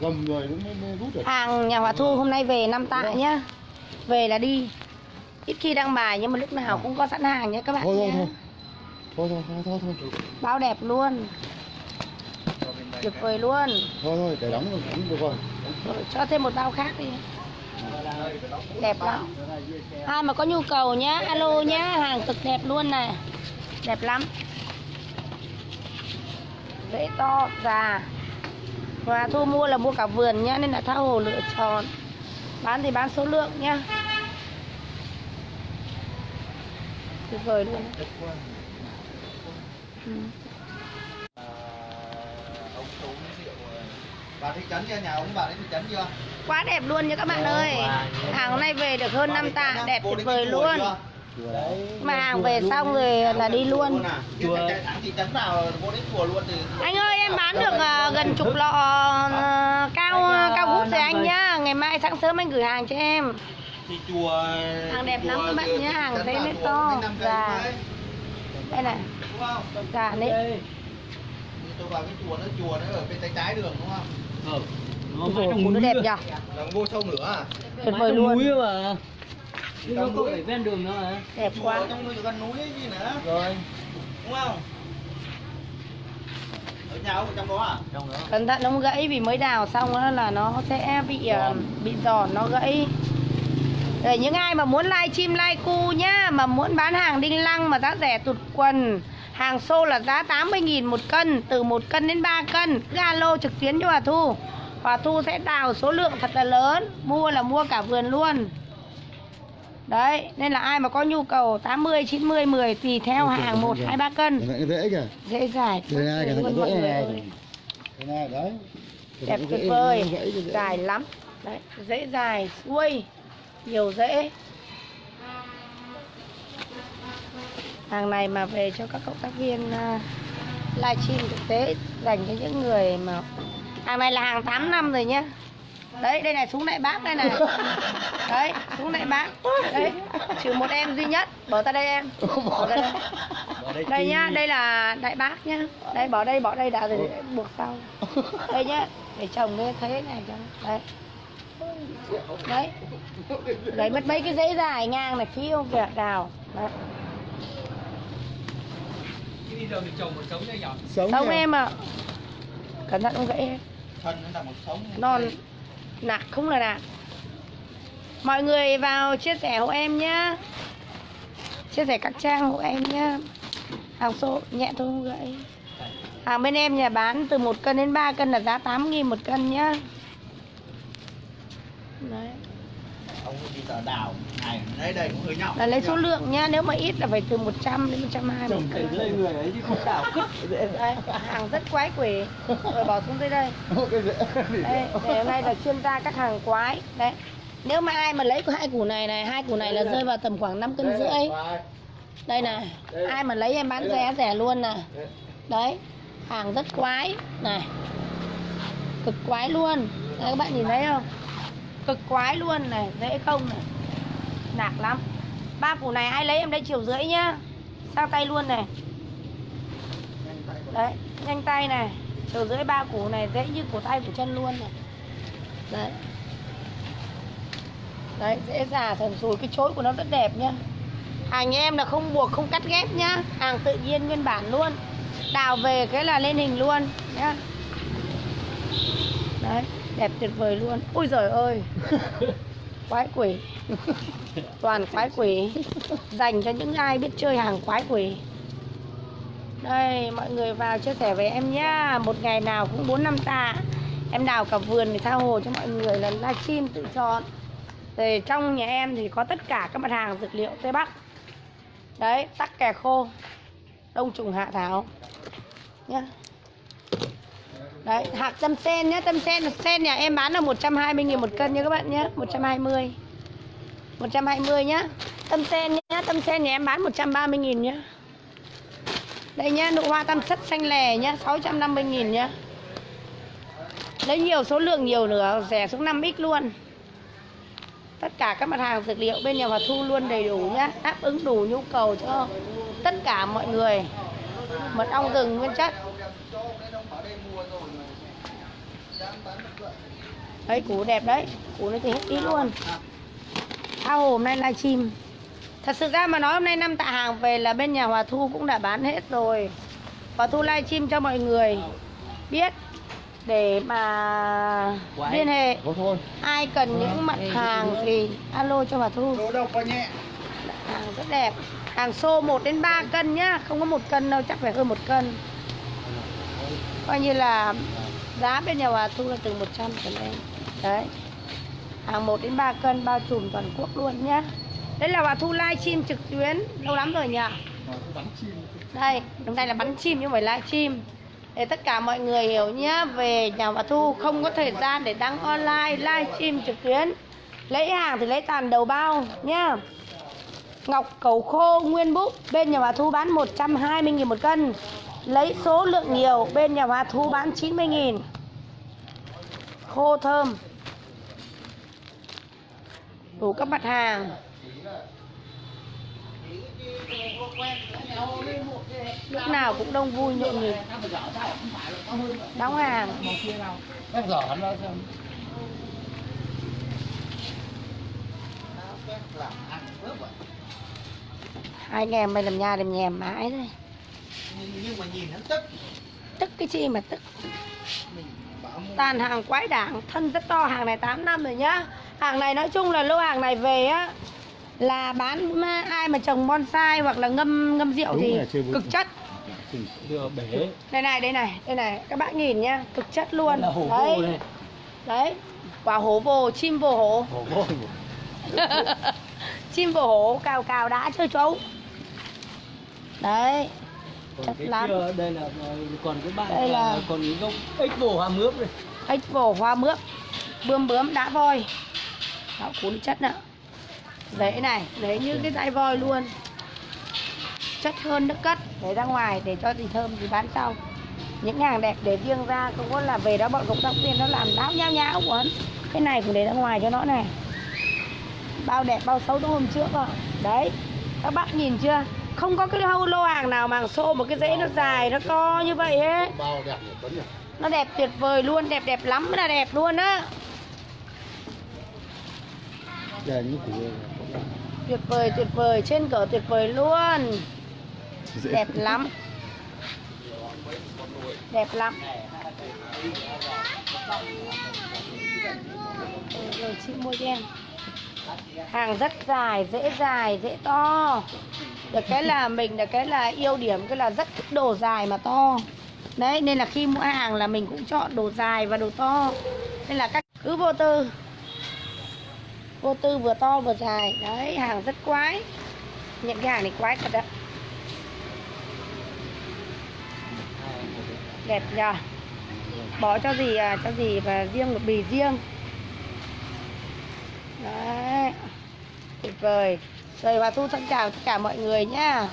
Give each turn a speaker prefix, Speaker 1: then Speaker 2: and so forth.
Speaker 1: gầm người nó mới, mới rút được.
Speaker 2: Hàng nhà Hòa Thu hôm nay về năm tạ nhá. Về là đi. Ít khi đăng bài nhưng mà lúc nào cũng có sẵn hàng nhé các bạn
Speaker 1: thôi thôi
Speaker 2: nhé
Speaker 1: thôi. Thôi thôi thôi thôi thôi.
Speaker 2: Bao đẹp luôn. Tuyệt vời luôn.
Speaker 1: Thôi thôi để đóng rồi đóng được rồi.
Speaker 2: Rồi, Cho thêm một bao khác đi. Đẹp lắm. Ai mà có nhu cầu nhá Alo nhá Hàng cực đẹp luôn này Đẹp lắm. Rễ to già và thu mua là mua cả vườn nhá, Nên là tha hồ lựa chọn Bán thì bán số lượng nhá Tuyệt vời luôn ừ.
Speaker 3: ông tú rượu bà thị trấn chưa nhà ông bà đến thị trấn chưa
Speaker 2: Quá đẹp luôn nha các bạn ơi Hàng hôm nay về được hơn 5 tạ, Đẹp tuyệt vời luôn
Speaker 3: chưa?
Speaker 2: Mà hàng về xong rồi là đi luôn. Anh ơi em bán được ờ, gần chục lọ ờ, cao cao hút rồi anh nhá. Ngày mai sáng sớm anh gửi hàng cho em.
Speaker 3: Thì chùa
Speaker 2: Hàng đẹp lắm các bạn
Speaker 3: thị
Speaker 2: hàng nó
Speaker 3: chùa
Speaker 2: to,
Speaker 3: thôi,
Speaker 2: Đây? Này.
Speaker 3: Đúng không?
Speaker 2: Cả đấy.
Speaker 3: Tôi vào cái chùa nó chùa nó ở bên tay trái đường đúng không?
Speaker 4: Nó
Speaker 2: Ôi dồi, nó đẹp
Speaker 3: là vô sâu nữa à?
Speaker 2: Tuyệt vời luôn.
Speaker 4: mà. Nhưng nó có phải ven đường nữa hả?
Speaker 2: Đẹp quá.
Speaker 3: Ở trong núi gần núi ấy gì nữa?
Speaker 4: Rồi.
Speaker 3: Đúng không? Ở nhà ông ở trong đó à?
Speaker 4: Trong đó.
Speaker 2: Cẩn thận nó gãy vì mới đào xong đó là nó sẽ bị ờ, bị giòn nó gãy. Để những ai mà muốn live stream live cu nhá Mà muốn bán hàng đinh lăng mà giá rẻ tụt quần Hàng xô là giá 80.000 một cân Từ 1 cân đến 3 cân Cứ alo trực tuyến cho Hòa Thu. Hòa Thu sẽ đào số lượng thật là lớn Mua là mua cả vườn luôn Đấy Nên là ai mà có nhu cầu 80, 90, 10 Tùy theo hàng 1, 2, 3 cân.
Speaker 1: Dễ kìa.
Speaker 2: Dễ dài
Speaker 1: Đây này, cái dễ
Speaker 2: người
Speaker 1: này. cái này đấy.
Speaker 2: Đẹp tuyệt
Speaker 1: dễ,
Speaker 2: vời.
Speaker 1: dễ, dễ, dễ.
Speaker 2: dài lắm. Đấy dễ dài xuôi. Nhiều rễ hàng này mà về cho các cộng tác viên uh, livestream thực tế dành cho những người mà hàng này là hàng 8 năm rồi nhá đấy đây này súng đại bác đây này. Đấy súng đại bác. Đấy trừ một em duy nhất. Bỏ ra đây em. Bỏ ra đây. Đây nhá đây là đại bác nhá. Đây bỏ đây bỏ đây đã rồi buộc sau. Đây nhá để chồng lên thấy này cho. Đấy. Đấy. Đấy mất mấy cái dãy dài ngang này phiêu vẹt đào. Đấy.
Speaker 4: Đi giờ mình trồng một sống
Speaker 2: không
Speaker 1: kìa.
Speaker 2: em ạ. Cẩn thận không gãy em.
Speaker 3: Thân nó là một sống.
Speaker 2: Non nạc không là nạc. Mọi người vào chia sẻ hộ em nhá. Chia sẻ các trang hộ em nhá. Hàng số nhẹ thôi, không gãy hàng bên em nhà bán từ 1 cân đến 3 cân là giá 8 nghìn một cân nhá. Đấy
Speaker 3: ông đi tờ đào. Này đây đây cũng hơi nhỏ.
Speaker 2: Là lấy số lượng nhá nếu mà ít là phải từ 100 đến 120 một
Speaker 4: Trồng
Speaker 2: cân
Speaker 4: từ dưới người ấy chứ không đảo cứt.
Speaker 2: Đấy, hàng rất quái quỷ. Rồi bỏ xuống dưới đây. Đây để hôm nay là chuyên gia các hàng quái. Đấy nếu mà ai mà lấy hai củ này này hai củ này là rơi vào tầm khoảng 5 cân rưỡi. đây này ai mà lấy em bán rẻ rẻ luôn nè. Đấy hàng rất quái. Này cực quái luôn. Đây, các bạn nhìn thấy không cực quái luôn này, dễ không này. Nạc lắm. Ba củ này ai lấy em đây chiều rưỡi nhá. Sang tay luôn này. Đấy, nhanh tay này. Chiều rưỡi ba củ này dễ như cổ tay của chân luôn này. Đấy. Đấy, dễ già thần sùi, cái chối của nó rất đẹp nhá. Hàng em là không buộc, không cắt ghép nhá. Hàng tự nhiên nguyên bản luôn. Đào về cái là lên hình luôn nhá. Đấy đẹp tuyệt vời luôn. Ôi giời ơi. Quái quỷ. Toàn quái quỷ. Dành cho những ai biết chơi hàng quái quỷ. Đây mọi người vào chia sẻ với em nhá. Một ngày nào cũng bốn năm tạ. Em đào cả vườn để tha hồ cho mọi người là livestream tự chọn. Rồi trong nhà em thì có tất cả các mặt hàng dược liệu tây bắc. Đấy tắc kè khô đông trùng hạ thảo. Nhá đấy, hạt tâm sen nhá tâm sen sen nhà em bán là 120 000 một cân nha các bạn nhé 120 120 nhá. Tâm sen nhá tâm sen nhà em bán 130 000 nhá. Đây nhá, nụ hoa tam thất xanh lè nhá 650 000 nhá. Lấy nhiều số lượng nhiều nữa rẻ xuống 5x luôn. Tất cả các mặt hàng dược liệu bên nhà Hòa Thu luôn đầy đủ nhá, đáp ứng đủ nhu cầu cho tất cả mọi người. Mật ong rừng nguyên chất. Đấy củ đẹp đấy củ này thì hết ý luôn. Ao hồ hôm nay livestream thật sự ra mà nói hôm nay năm tạ hàng về là bên nhà Hòa Thu cũng đã bán hết rồi. Hòa Thu livestream cho mọi người. Biết để mà liên hệ. Ai cần những mặt hàng thì alo cho Hòa Thu. Hàng rất đẹp. Hàng xô 1 đến 3 cân nhá không có một cân đâu chắc phải hơn một cân. Coi như là giá bên nhà bà Thu là từ 100 trở lên. Đấy. Hàng 1 đến 3 cân, bao trùm toàn quốc luôn nhá. Đây là bà Thu livestream trực tuyến. Lâu lắm rồi nhỉ? Đây, hôm nay là bắn chim nhưng phải phải livestream để tất cả mọi người hiểu nhé về nhà bà Thu không có thời gian để đăng online livestream trực tuyến. Lấy hàng thì lấy tàn đầu bao nhá. Ngọc cầu khô, nguyên búp bên nhà bà Thu bán 120.000 một cân lấy số lượng nhiều bên nhà Hòa Thu bán 90.000 khô thơm. Đủ các mặt hàng. Lúc nào cũng đông vui nhộn nhịp. Đóng hàng. Hai anh em mày làm nhà làm nhèm mãi thôi
Speaker 3: nhưng, mà nhìn hắn tức.
Speaker 2: Tức cái chi mà tức.
Speaker 3: Mình bảo mua.
Speaker 2: Tàn hàng quái đảng thân rất to hàng này 8 năm rồi nhá. Hàng này nói chung là lô hàng này về á là bán mà ai mà trồng bonsai hoặc là ngâm ngâm rượu
Speaker 1: Đúng
Speaker 2: thì cực chất. Đây này đây này đây này các bạn nhìn nhá cực chất luôn.
Speaker 4: Là hổ
Speaker 2: đấy. đấy quả hổ vồ chim vồ hổ.
Speaker 1: Hổ vô.
Speaker 2: chim vồ hổ cào cào đã chơi chấu đấy
Speaker 4: Còn
Speaker 2: Chất
Speaker 4: cái
Speaker 2: lắm.
Speaker 4: kia đây là ờ, còn cái bạn
Speaker 2: Đây là-
Speaker 4: là còn cái gốc ếch bổ hoa mướp này.
Speaker 2: ếch vồ hoa mướp. Bươm bướm đã voi. Đó cuốn chất nữa rễ này rễ như cái tay voi luôn. Chất hơn nước cất để ra ngoài để cho gì thơm thì bán sau. Những hàng đẹp để riêng ra không có là về đó bọn cộng tác viên nó làm đáo nháo của hắn cái này cũng để ra ngoài cho nó này. Bao đẹp bao xấu đúng hôm trước ạ. Đấy các bạn nhìn chưa không có cái lô hàng nào mà xô một cái rễ nó dài nó to như vậy ấy. Nó đẹp tuyệt vời luôn đẹp đẹp lắm là đẹp luôn á. Tuyệt vời tuyệt vời trên cỡ tuyệt vời luôn. Đẹp lắm. Đẹp lắm. Rồi chị mua cho em hàng rất dài dễ dài dễ to được cái là mình được cái là ưu điểm cái là rất thích đồ dài mà to. Đấy nên là khi mua hàng là mình cũng chọn đồ dài và đồ to. Nên là các cứ vô tư. Vô tư vừa to vừa dài. Đấy hàng rất quái. Những cái hàng này quái thật ạ. Đẹp nhờ. Bỏ cho gì à, cho gì và riêng một bì riêng. Đấy tuyệt vời rồi và thu thân chào tất cả mọi người nhá.